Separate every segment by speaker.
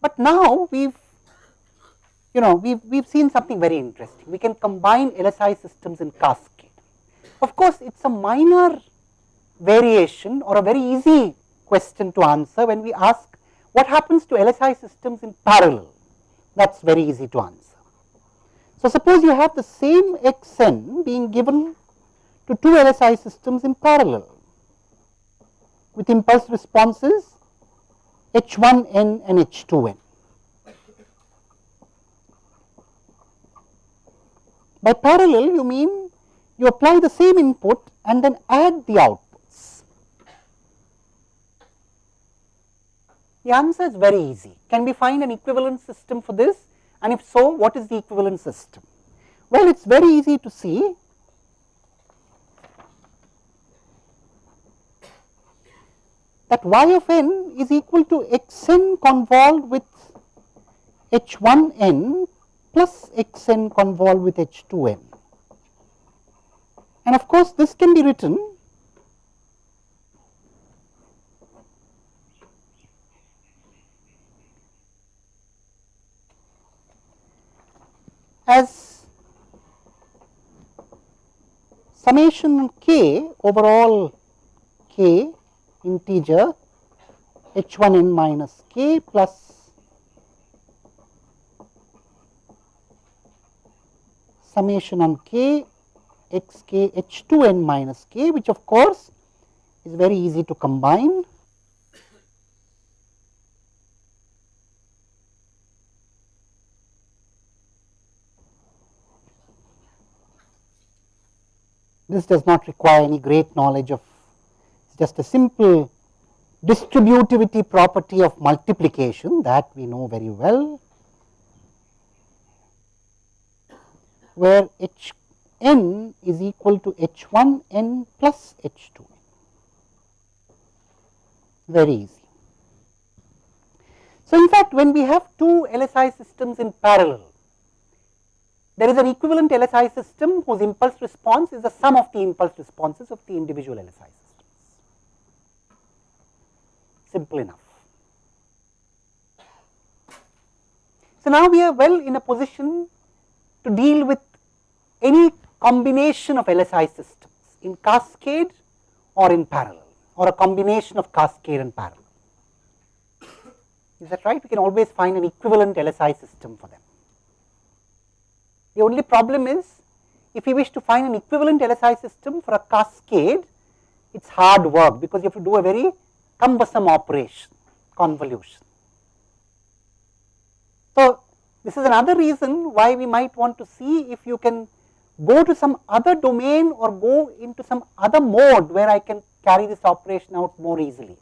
Speaker 1: But now we have you know we we have seen something very interesting. We can combine LSI systems in cascade. Of course, it is a minor variation or a very easy question to answer when we ask what happens to LSI systems in parallel. That is very easy to answer. So, suppose you have the same x n being given to two LSI systems in parallel with impulse responses h 1 n and h 2 n. By parallel you mean you apply the same input and then add the outputs. The answer is very easy. Can we find an equivalent system for this and if so what is the equivalent system? Well, it is very easy to see that y of n is equal to x n convolved with h 1 n plus x n convolved with h 2 n. And of course, this can be written as summation k over all k integer h 1 n minus k plus summation on k x k h 2 n minus k which of course is very easy to combine. This does not require any great knowledge of just a simple distributivity property of multiplication that we know very well, where h n is equal to h 1 n plus h 2 n, very easy. So, in fact, when we have two LSI systems in parallel, there is an equivalent LSI system whose impulse response is the sum of the impulse responses of the individual LSI systems simple enough. So, now we are well in a position to deal with any combination of LSI systems in cascade or in parallel or a combination of cascade and parallel. Is that right? We can always find an equivalent LSI system for them. The only problem is if we wish to find an equivalent LSI system for a cascade, it is hard work because you have to do a very cumbersome operation convolution. So, this is another reason why we might want to see if you can go to some other domain or go into some other mode where I can carry this operation out more easily.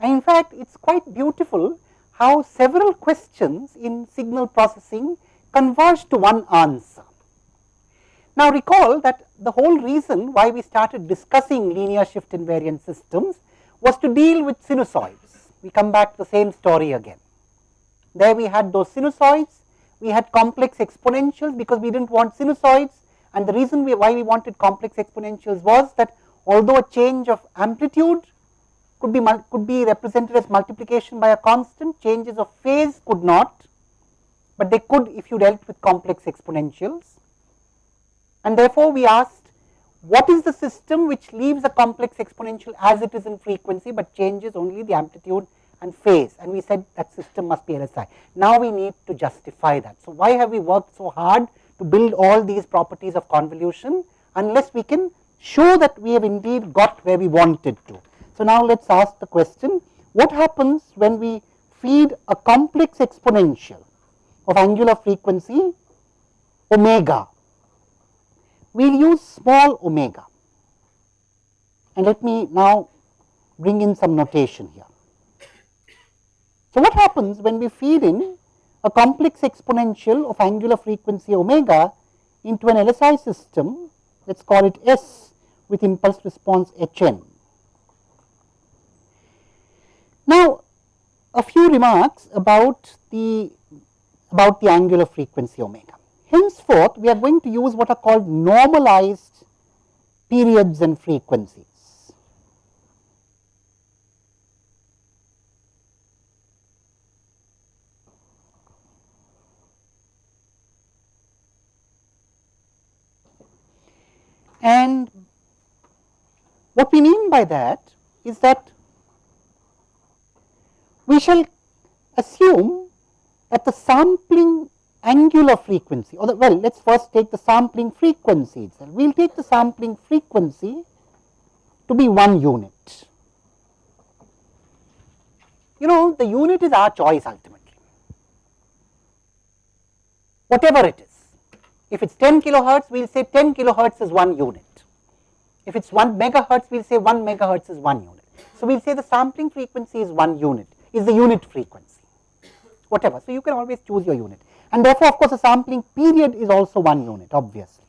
Speaker 1: And in fact, it is quite beautiful how several questions in signal processing converge to one answer. Now, recall that the whole reason why we started discussing linear shift invariant systems was to deal with sinusoids. We come back to the same story again. There we had those sinusoids, we had complex exponentials because we did not want sinusoids and the reason we, why we wanted complex exponentials was that although a change of amplitude could be could be represented as multiplication by a constant, changes of phase could not, but they could if you dealt with complex exponentials and therefore, we asked what is the system which leaves a complex exponential as it is in frequency, but changes only the amplitude and phase and we said that system must be LSI. Now, we need to justify that. So, why have we worked so hard to build all these properties of convolution unless we can show that we have indeed got where we wanted to. So, now let us ask the question what happens when we feed a complex exponential of angular frequency omega we will use small omega. And let me now bring in some notation here. So, what happens when we feed in a complex exponential of angular frequency omega into an LSI system, let us call it S with impulse response H n. Now, a few remarks about the about the angular frequency omega. Henceforth, we are going to use what are called normalized periods and frequencies. And what we mean by that is that we shall assume that the sampling angular frequency or the, well let us first take the sampling frequency itself. We will take the sampling frequency to be one unit. You know the unit is our choice ultimately, whatever it is. If it is 10 kilohertz, we will say 10 kilohertz is one unit. If it is 1 megahertz, we will say 1 megahertz is one unit. So, we will say the sampling frequency is one unit, is the unit frequency, whatever. So, you can always choose your unit and therefore, of course, the sampling period is also one unit obviously,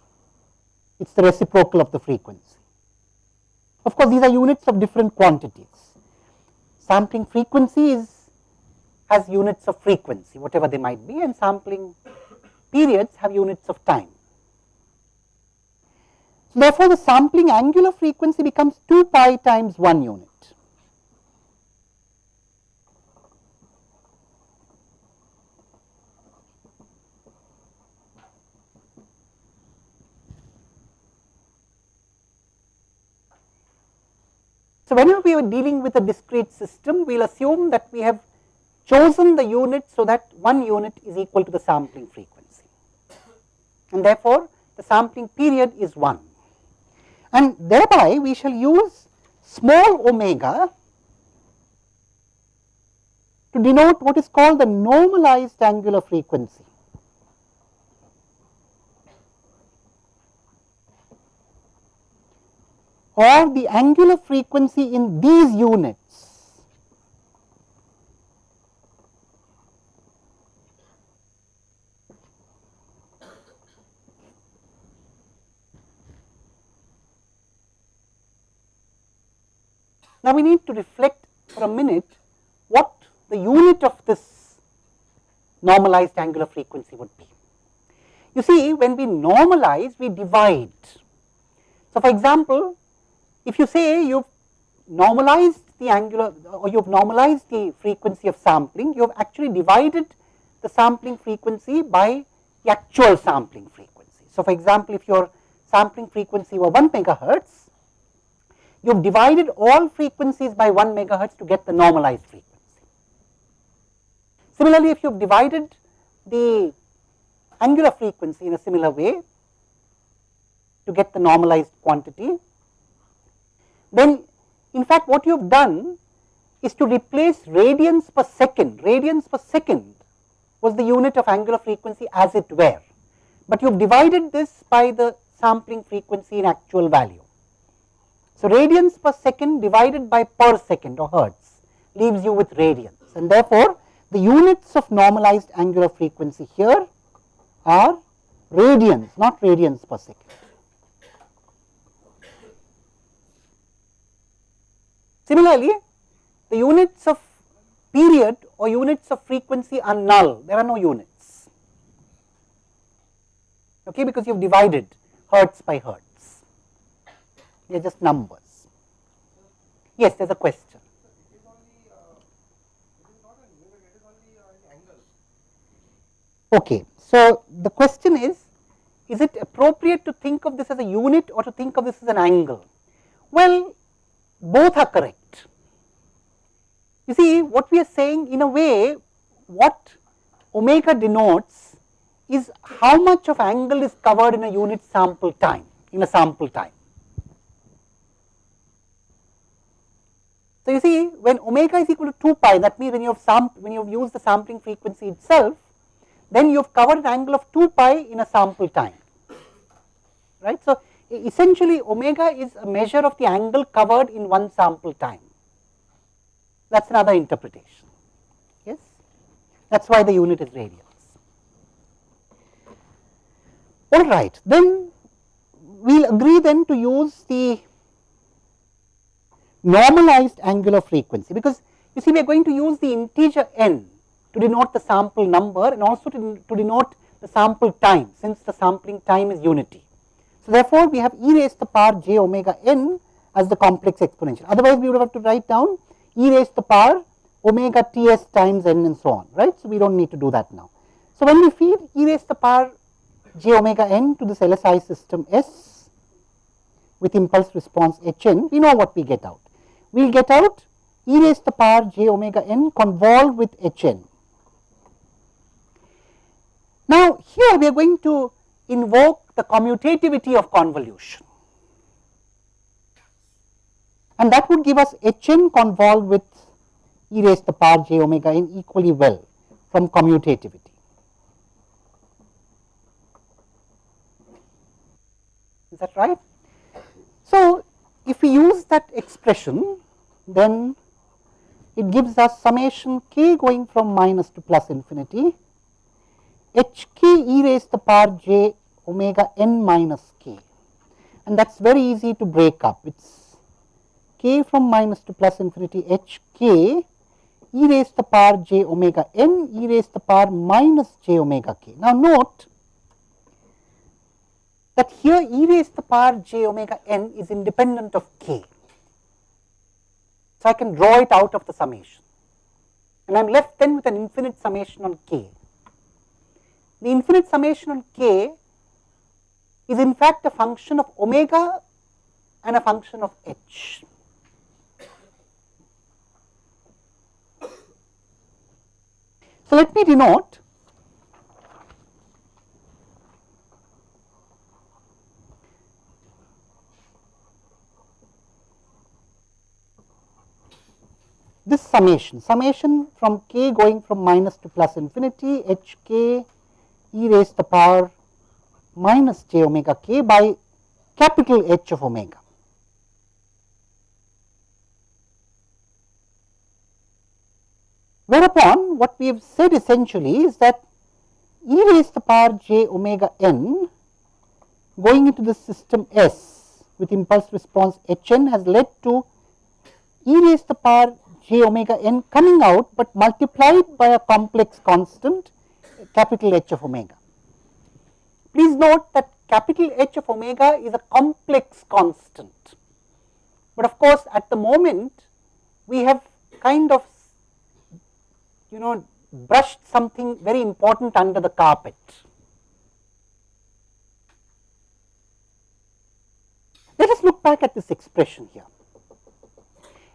Speaker 1: it is the reciprocal of the frequency. Of course, these are units of different quantities. Sampling frequency is has units of frequency whatever they might be and sampling periods have units of time. So, therefore, the sampling angular frequency becomes 2 pi times 1 unit. So, whenever we are dealing with a discrete system, we will assume that we have chosen the unit so that one unit is equal to the sampling frequency and therefore, the sampling period is 1 and thereby we shall use small omega to denote what is called the normalized angular frequency. Or the angular frequency in these units Now, we need to reflect for a minute what the unit of this normalized angular frequency would be. You see when we normalize we divide. So, for example, if you say you have normalized the angular or you have normalized the frequency of sampling, you have actually divided the sampling frequency by the actual sampling frequency. So, for example, if your sampling frequency were 1 megahertz, you have divided all frequencies by 1 megahertz to get the normalized frequency. Similarly, if you have divided the angular frequency in a similar way to get the normalized quantity, then in fact what you have done is to replace radians per second, radians per second was the unit of angular frequency as it were, but you have divided this by the sampling frequency in actual value. So, radians per second divided by per second or hertz leaves you with radians and therefore, the units of normalized angular frequency here are radians not radians per second. Similarly, the units of period or units of frequency are null, there are no units, okay, because you have divided hertz by hertz, they are just numbers. Yes, there is a question. Okay, so the question is, is it appropriate to think of this as a unit or to think of this as an angle? Well, both are correct. You see what we are saying in a way what omega denotes is how much of angle is covered in a unit sample time in a sample time. So, you see when omega is equal to 2 pi that means when you have when you have used the sampling frequency itself then you have covered an angle of 2 pi in a sample time right. So, essentially omega is a measure of the angle covered in one sample time. That is another interpretation, yes. That is why the unit is radians. All right, then we will agree then to use the normalized angular frequency, because you see we are going to use the integer n to denote the sample number and also to, to denote the sample time since the sampling time is unity. So, therefore, we have e raised to the power j omega n as the complex exponential. Otherwise, we would have to write down e raised to the power omega t s times n and so on, right. So, we do not need to do that now. So, when we feed e raised the power j omega n to this LSI system S, with impulse response h n, we know what we get out. We will get out e raised to the power j omega n convolved with h n. Now, here we are going to invoke the commutativity of convolution and that would give us h n convolved with e raised to the power j omega n equally well from commutativity. Is that right? So, if we use that expression, then it gives us summation k going from minus to plus infinity h k e raised to the power j omega n minus k and that is very easy to break up. It is k from minus to plus infinity h k e raised to the power j omega n e raised to the power minus j omega k. Now, note that here e raised to the power j omega n is independent of k. So, I can draw it out of the summation and I am left then with an infinite summation on k. The infinite summation on k is in fact a function of omega and a function of h. So, let me denote this summation, summation from k going from minus to plus infinity h k e raised to the power minus j omega k by capital H of omega. Whereupon what we have said essentially is that e raised to the power j omega n going into the system S with impulse response h n has led to e raised to the power j omega n coming out, but multiplied by a complex constant capital H of omega. Please note that capital H of omega is a complex constant, but of course, at the moment we have kind of you know brushed something very important under the carpet. Let us look back at this expression here.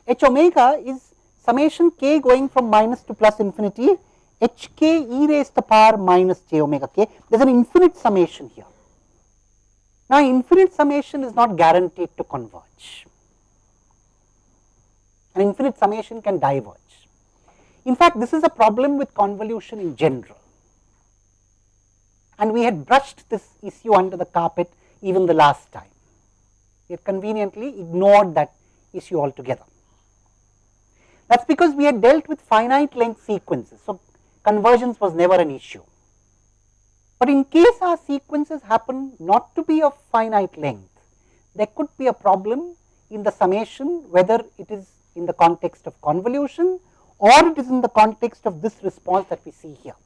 Speaker 1: H omega is summation k going from minus to plus infinity h k e raised to the power minus j omega k. There is an infinite summation here. Now, infinite summation is not guaranteed to converge. An infinite summation can diverge. In fact, this is a problem with convolution in general and we had brushed this issue under the carpet even the last time. We had conveniently ignored that issue altogether. That is because we had dealt with finite length sequences. So, convergence was never an issue. But in case our sequences happen not to be of finite length, there could be a problem in the summation whether it is in the context of convolution or it is in the context of this response that we see here.